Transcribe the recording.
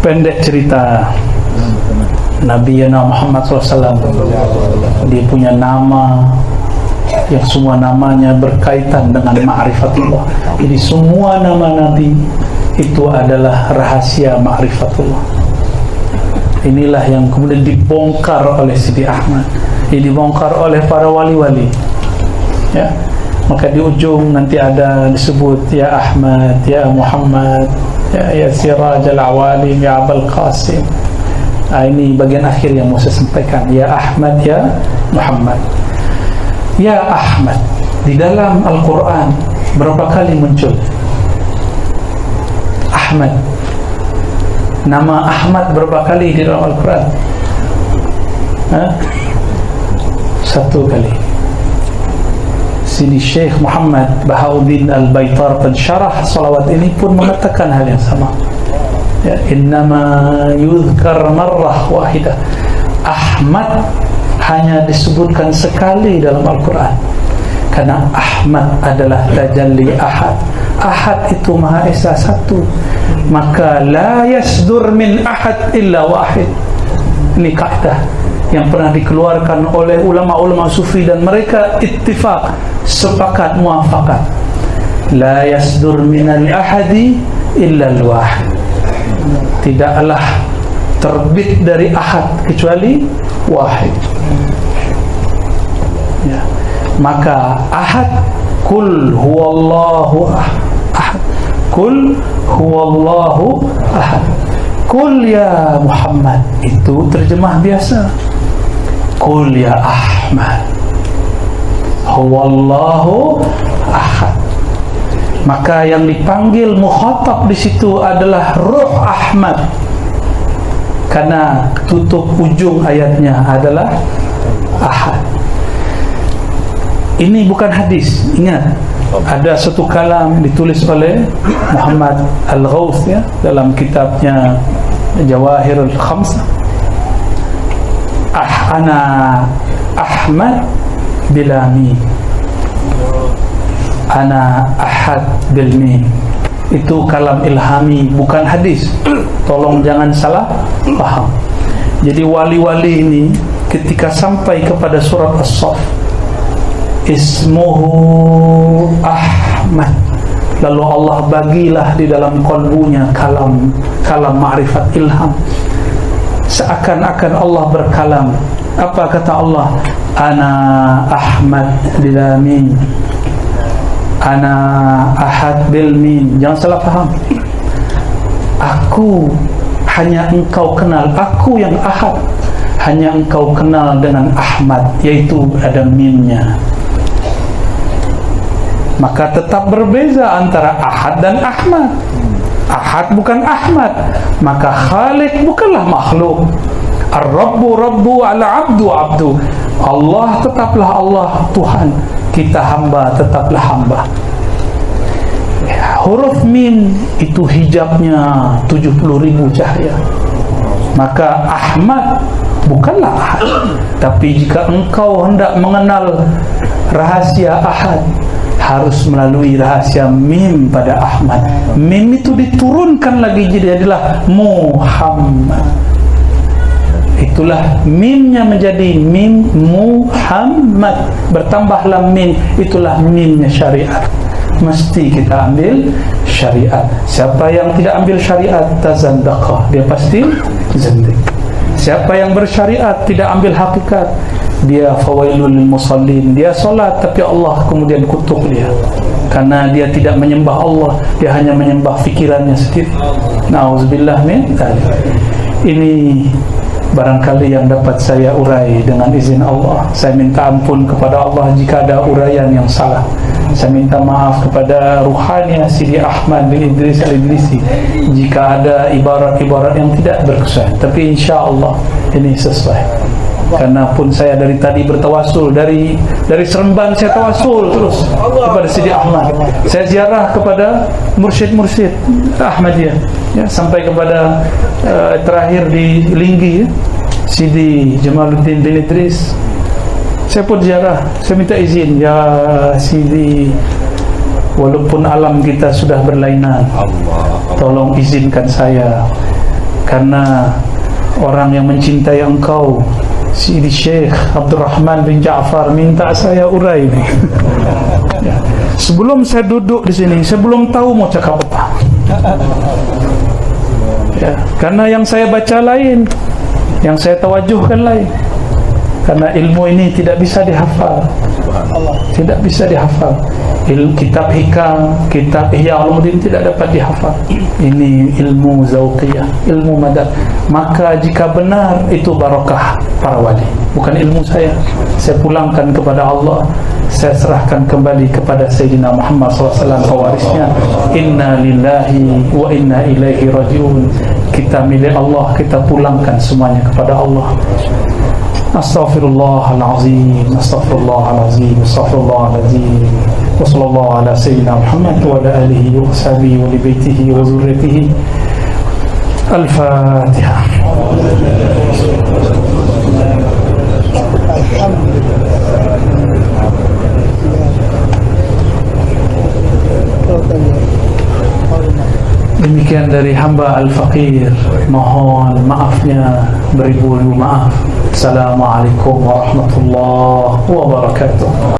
pendek cerita. Nabi Yana Muhammad SAW dia punya nama yang semua namanya berkaitan dengan ma'rifatullah. Jadi semua nama Nabi itu adalah rahasia ma'rifatullah. Inilah yang kemudian dibongkar oleh Sidi Ahmad. Ini dibongkar oleh para wali-wali. Ya. Maka di ujung nanti ada disebut ya Ahmad ya Muhammad ya, ya Siraj al-Awalim ya Abul Qasim. Ah, ini bagian akhir yang saya sampaikan. Ya Ahmad ya Muhammad. Ya Ahmad Di dalam Al-Quran Berapa kali muncul? Ahmad. Nama Ahmad berapa kali di dalam Al-Quran? Ha? Satu kali Sini Syekh Muhammad Bahauddin Al-Baitar Pensyarah salawat ini pun mengatakan hal yang sama. Ya, Innama yudhkar marrah wahidah. Ahmad hanya disebutkan sekali dalam Al-Quran. Karena Ahmad adalah tajalli Ahad. Ahad itu Maha Esa satu. Maka la yasdur min Ahad illa wahid. Ini kaedah yang pernah dikeluarkan oleh ulama-ulama sufi dan mereka ittifaq sepakat muafakat la yasdur min al-ahadi illa al-wahid. Tidaklah terbit dari ahad kecuali wahid. Ya. maka ahad kul huwallahu ahad. Kul huwallahu ahad. Kul ya Muhammad. Itu terjemah biasa kul ya Ahmad huwallahu ahad maka yang dipanggil muhatab di situ adalah ruh Ahmad. Karena tutup ujung ayatnya adalah ahad. Ini bukan hadis ingat. Ada satu kalam ditulis oleh Muhammad Al-Ghawth ya, dalam kitabnya Jawahirul Khamsa ah, ana Ahmad bilami ana ahad bilmi itu kalam ilhami bukan hadis. Tolong jangan salah paham jadi wali-wali ini ketika sampai kepada surat As-Saf ismuhu Ahmad. Lalu Allah bagilah di dalam kalbunya kalam kalam ma'rifat ilham seakan-akan Allah berkalam. Apa kata Allah? Ana Ahmad bilamin ana ahad bil min. Jangan salah faham. Aku hanya engkau kenal. Aku yang ahad. Hanya engkau kenal dengan Ahmad yaitu ada mimnya maka tetap berbeza antara Ahad dan Ahmad Ahad bukan Ahmad. Maka Khalik bukanlah makhluk. Ar-Rabbu Rabbu ala Abdu Abdu. Allah tetaplah Allah Tuhan. Kita hamba tetaplah hamba. Huruf mim itu hijabnya 70 ribu cahaya. Maka Ahmad bukanlah Ahad. Tapi jika engkau hendak mengenal rahasia Ahad harus melalui rahasia mim pada Ahmad. Mim itu diturunkan lagi jadi adalah Muhammad. Itulah mimnya menjadi mim Muhammad. Bertambahlah mim itulah mimnya syariat. Mesti kita ambil syariat. Siapa yang tidak ambil syariat tazandaqah dia pasti zandik siapa yang bersyariat tidak ambil hakikat dia fawailul musallin. Dia solat tapi Allah kemudian kutuk dia. Karena dia tidak menyembah Allah dia hanya menyembah fikirannya sendiri. Na'udzubillah min ini barangkali yang dapat saya urai dengan izin Allah. Saya minta ampun kepada Allah jika ada uraian yang salah. Saya minta maaf kepada ruhani Sidi Ahmad bin Idris al-Idrisi jika ada ibarat-ibarat yang tidak berkesan tapi insya Allah ini sesuai karena pun saya dari tadi bertawasul dari dari Seremban saya tawasul terus kepada Sidi Ahmad. Saya ziarah kepada mursyid-mursyid Ahmadiyah ya sampai kepada uh, terakhir di Linggi ya, Sidi Jamaluddin bin Idris. Saya pun ziarah saya minta izin ya Sidi walaupun alam kita sudah berlainan tolong izinkan saya. Karena orang yang mencintai engkau Sidi Syekh Abdul Rahman bin Ja'far minta saya urai ini. Sebelum saya duduk di sini, saya belum tahu mau cakap apa. Ya, karena yang saya baca lain, yang saya tawajuhkan lain. Karena ilmu ini tidak bisa dihafal. Tidak bisa dihafal ilmu kitab hikam, kitab ihya ulumuddin tidak dapat dihafal. Ini ilmu zauqiyah, ilmu madad. Maka jika benar itu barakah para wali, bukan ilmu saya. Saya pulangkan kepada Allah. Saya serahkan kembali kepada Sayyidina Muhammad SAW pewarisnya. Inna lillahi wa inna ilaihi rajiun. Kita milik Allah, kita pulangkan semuanya kepada Allah. أستغفر الله العظيم أستغفر الله العظيم أستغفر الله العظيم. وصلى الله على سيدنا محمد وعلى آله وصحبه ولبيته وذريته. الفاتحة. الحمد لله Demikian dari hamba Al-Faqir Mohon maafnya Beribu-ribu maaf Assalamualaikum warahmatullahi wabarakatuh